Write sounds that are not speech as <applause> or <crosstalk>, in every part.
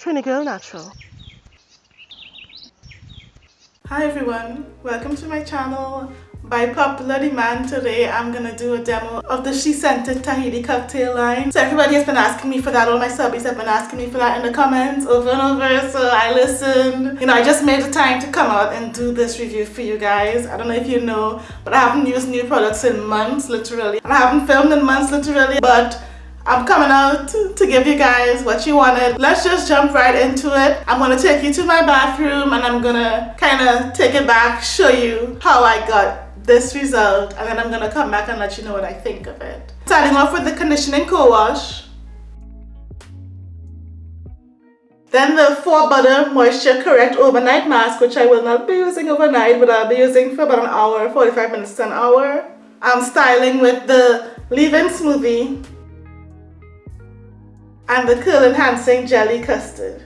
Trini Girl Natural. Hi everyone, welcome to my channel. By popular demand today, I'm gonna do a demo of the SheScentIt Tahiti cocktail line. So everybody has been asking me for that, all my subbies have been asking me for that in the comments over and over, so I listened. You know, I just made the time to come out and do this review for you guys. I don't know if you know, but I haven't used new products in months, literally. And I haven't filmed in months, literally, but I'm coming out to give you guys what you wanted. Let's just jump right into it. I'm to take you to my bathroom and I'm going to kind of take it back, show you how I got this result and then I'm to come back and let you know what I think of it. Starting off with the conditioning co-wash. Then the 4Butter Moisture Correct Overnight Mask, which I will not be using overnight, but I'll be using for about an hour, 45 minutes to an hour. I'm styling with the Leave-In Smoothie and the curl enhancing jelly custard.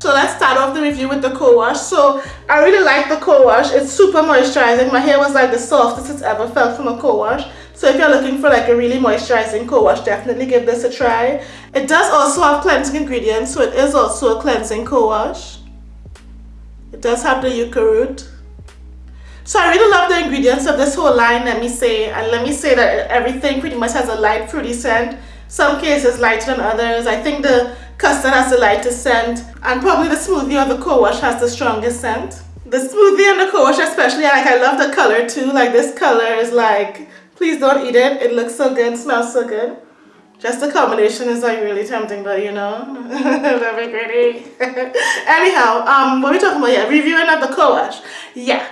So let's start off the review with the co-wash. So I really like the co-wash. It's super moisturizing. My hair was like the softest it's ever felt from a co-wash. So if you're looking for like a really moisturizing co-wash, definitely give this a try. It does also have cleansing ingredients, so it is also a cleansing co-wash. It does have the yucca root. So I really love the ingredients of this whole line, let me say. And let me say that everything pretty much has a light fruity scent some cases lighter than others. I think the custard has the lightest scent and probably the smoothie or the co-wash has the strongest scent. The smoothie and the co-wash especially, like I love the color too. Like this color is like, please don't eat it. It looks so good, smells so good. Just the combination is like really tempting, but you know, <laughs> very pretty. <laughs> Anyhow, um, what are we talking about? Yeah, reviewing of the co-wash. Yeah.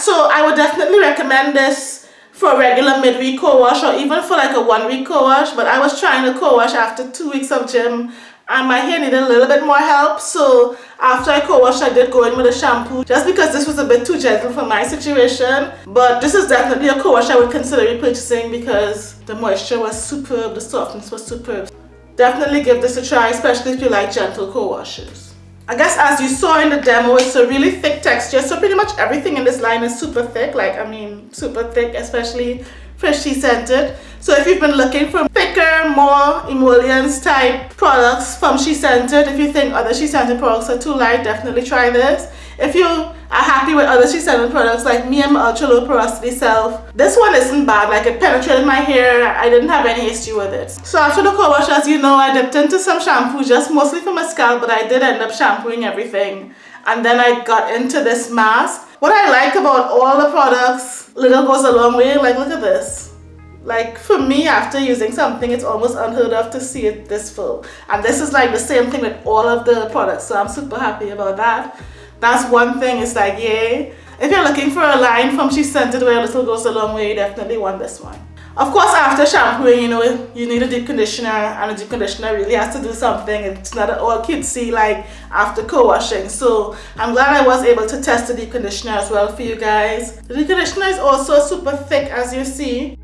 So I would definitely recommend this for a regular midweek co-wash or even for like a one week co-wash but I was trying to co-wash after two weeks of gym and my hair needed a little bit more help so after I co-washed I did go in with a shampoo just because this was a bit too gentle for my situation but this is definitely a co-wash I would consider repurchasing because the moisture was superb, the softness was superb. Definitely give this a try especially if you like gentle co-washes. I guess as you saw in the demo, it's a really thick texture. So pretty much everything in this line is super thick. Like, I mean, super thick, especially for scented. So if you've been looking for thicker, more emollients type products from SheScentIt, if you think oh, other SheScentIt products are too light, definitely try this. If you are happy with other SheScentIt products like me my ultra low porosity self, this one isn't bad. Like it penetrated my hair. I didn't have any issue with it. So after the co-wash, as you know, I dipped into some shampoo just mostly for my scalp, but I did end up shampooing everything. And then I got into this mask. What I like about all the products, little goes a long way. Like look at this. Like for me, after using something, it's almost unheard of to see it this full. And this is like the same thing with all of the products. So I'm super happy about that that's one thing it's like yay if you're looking for a line from SheScentIt where a little goes a long way you definitely want this one. Of course after shampooing you know you need a deep conditioner and a deep conditioner really has to do something. It's not all cutesy like after co-washing. So I'm glad I was able to test the deep conditioner as well for you guys. The deep conditioner is also super thick as you see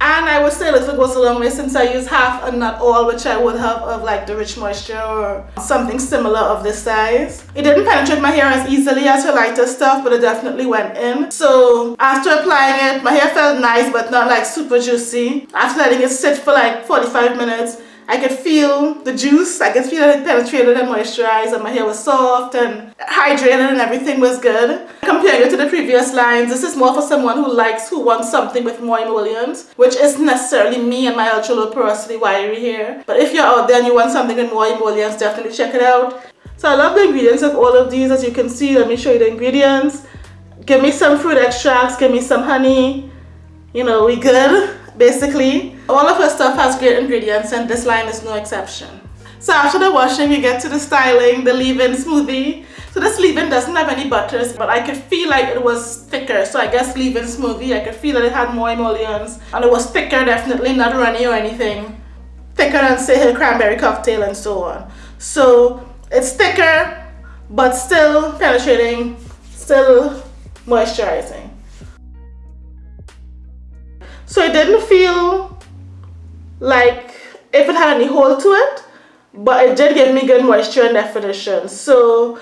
and I would say a little goes a long way since I use half and not all which I would have of like the rich moisture or something similar of this size. It didn't penetrate my hair as easily as the lighter stuff but it definitely went in. So after applying it my hair felt nice but not like super juicy. After letting it sit for like 45 minutes I could feel the juice, I could feel it penetrated and moisturized and my hair was soft and hydrated and everything was good. Comparing it to the previous lines, this is more for someone who likes, who wants something with more emollients, which isn't necessarily me and my ultra low porosity wiry hair. But if you're out there and you want something with more emollients, definitely check it out. So I love the ingredients of all of these as you can see. Let me show you the ingredients. Give me some fruit extracts, give me some honey. You know, we good basically. All of her stuff has great ingredients and this line is no exception. So after the washing, we get to the styling, the leave-in smoothie. So this leave-in doesn't have any butters, but I could feel like it was thicker. So I guess leave-in smoothie, I could feel that it had more emollients. And it was thicker, definitely, not runny or anything. Thicker than, say, her cranberry cocktail and so on. So it's thicker, but still penetrating, still moisturizing. So it didn't feel like if it had any hole to it, but it did give me good moisture and definition. So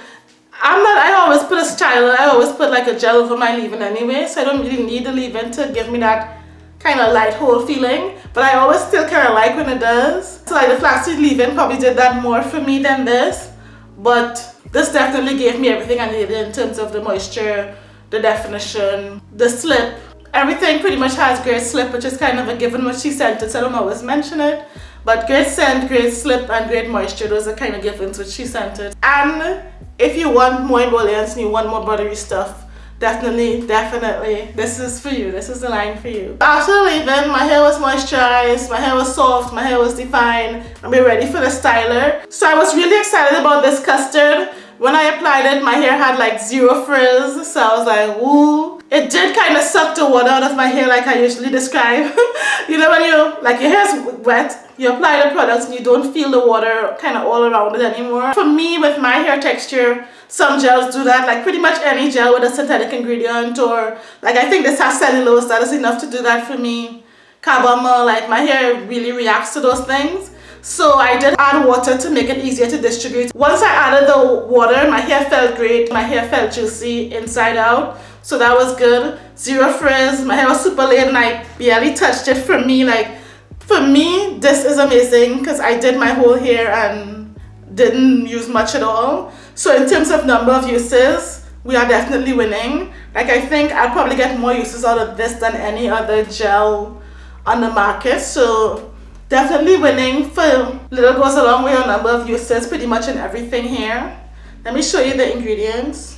I'm not, I always put a style, I always put like a gel over my leave-in anyway, so I don't really need the leave-in to give me that kind of light hold feeling but I always still kind of like when it does so like the flaxseed leave-in probably did that more for me than this but this definitely gave me everything I needed in terms of the moisture the definition the slip everything pretty much has great slip which is kind of a given. What SheScentIt so I don't always mention it but great scent, great slip and great moisture those are kind of givens which SheScentIt and if you want more emollients and you want more buttery stuff definitely definitely this is for you. This is the line for you. After leaving my hair was moisturized my hair was soft my hair was defined and we're ready for the styler. So I was really excited about this custard. When I applied it my hair had like zero frizz so I was like woo it did kind of suck the water out of my hair like I usually describe. <laughs> You know when you like your hair's wet you apply the products and you don't feel the water kind of all around it anymore. For me with my hair texture some gels do that like pretty much any gel with a synthetic ingredient or like I think this has cellulose that is enough to do that for me. Carbomer like my hair really reacts to those things. So I did add water to make it easier to distribute. Once I added the water my hair felt great my hair felt juicy inside out so that was good zero frizz my hair was super laid and I barely touched it for me like for me this is amazing because I did my whole hair and didn't use much at all so in terms of number of uses, we are definitely winning. Like I think I'll probably get more uses out of this than any other gel on the market. So definitely winning for little goes a long way on number of uses pretty much in everything here. Let me show you the ingredients.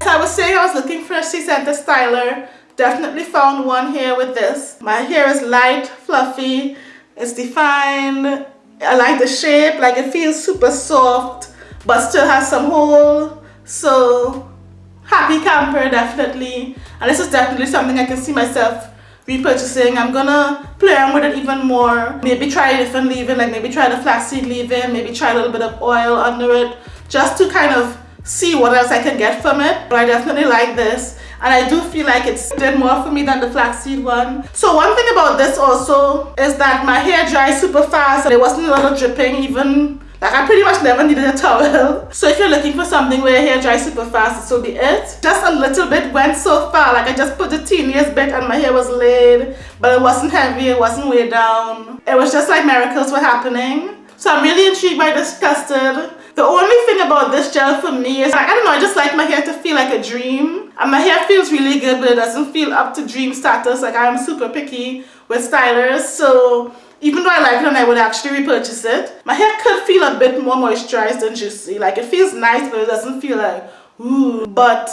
As I was saying I was looking for a SheScentIt styler. Definitely found one here with this. My hair is light, fluffy, it's defined, I like the shape, like it feels super soft, but still has some hold. So happy camper, definitely. And this is definitely something I can see myself repurchasing. I'm gonna play around with it even more. Maybe try a different leave-in, like maybe try the flaxseed leave-in, maybe try a little bit of oil under it, just to kind of see what else I can get from it. But I definitely like this and I do feel like it's did more for me than the flaxseed one. So one thing about this also is that my hair dries super fast there wasn't a lot of dripping even like I pretty much never needed a towel. <laughs> So if you're looking for something where your hair dries super fast, this will be it. Just a little bit went so far. Like I just put the teeniest bit and my hair was laid. But it wasn't heavy, it wasn't way down. It was just like miracles were happening. So I'm really intrigued by this custard. The only thing about this gel for me is, like, I don't know, I just like my hair to feel like a dream. And my hair feels really good, but it doesn't feel up to dream status. Like I'm super picky with stylers. So even though I like it and I would actually repurchase it, my hair could feel a bit more moisturized than juicy. Like it feels nice, but it doesn't feel like, ooh. But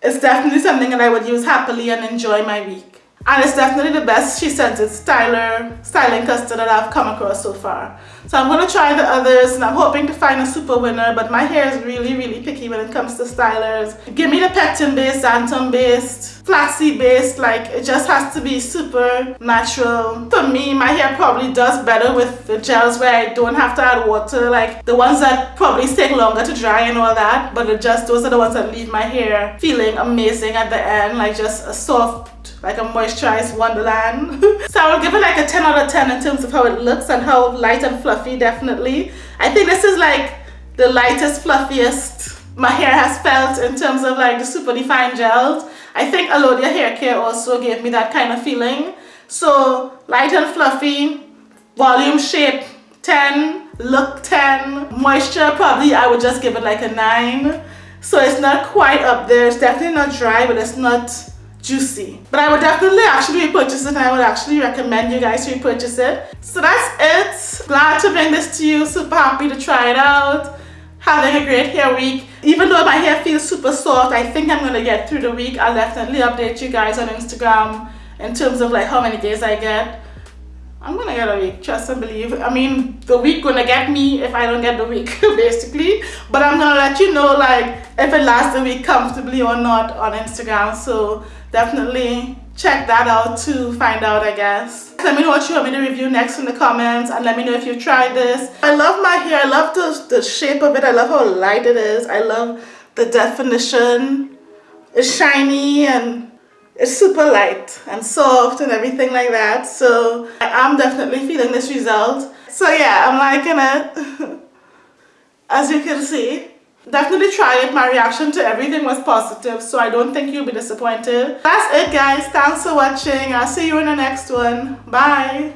it's definitely something that I would use happily and enjoy my week and it's definitely the best SheScentIt styler styling custard that I've come across so far so I'm going to try the others and I'm hoping to find a super winner but my hair is really really picky when it comes to stylers. Give me the pectin based xanthan based flaxseed based like it just has to be super natural. For me my hair probably does better with the gels where I don't have to add water like the ones that probably take longer to dry and all that but it just those are the ones that leave my hair feeling amazing at the end like just a soft like a moisturized wonderland. <laughs> So I will give it like a 10 out of 10 in terms of how it looks and how light and fluffy definitely. I think this is like the lightest fluffiest my hair has felt in terms of like the super defined gels. I think Alodia hair care also gave me that kind of feeling. So light and fluffy volume shape 10 look 10 moisture probably I would just give it like a 9 so it's not quite up there. It's definitely not dry but it's not juicy. But I would definitely actually repurchase it. And I would actually recommend you guys to repurchase it. So that's it. Glad to bring this to you. Super happy to try it out. Having a great hair week. Even though my hair feels super soft I think I'm gonna get through the week. I'll definitely update you guys on Instagram in terms of like how many days I get I'm gonna get a week, trust and believe. I mean, the week gonna get me if I don't get the week, <laughs> basically. But I'm gonna let you know, like, if it lasts a week comfortably or not on Instagram. So definitely check that out to find out, I guess. Let me know what you want me to review next in the comments and let me know if you've tried this. I love my hair. I love the, the shape of it. I love how light it is. I love the definition. It's shiny and it's super light and soft and everything like that. So I'm definitely feeling this result. So yeah I'm liking it. <laughs> As you can see definitely try it. My reaction to everything was positive so i don't think you'll be disappointed. That's it guys. Thanks for watching. I'll see you in the next one. Bye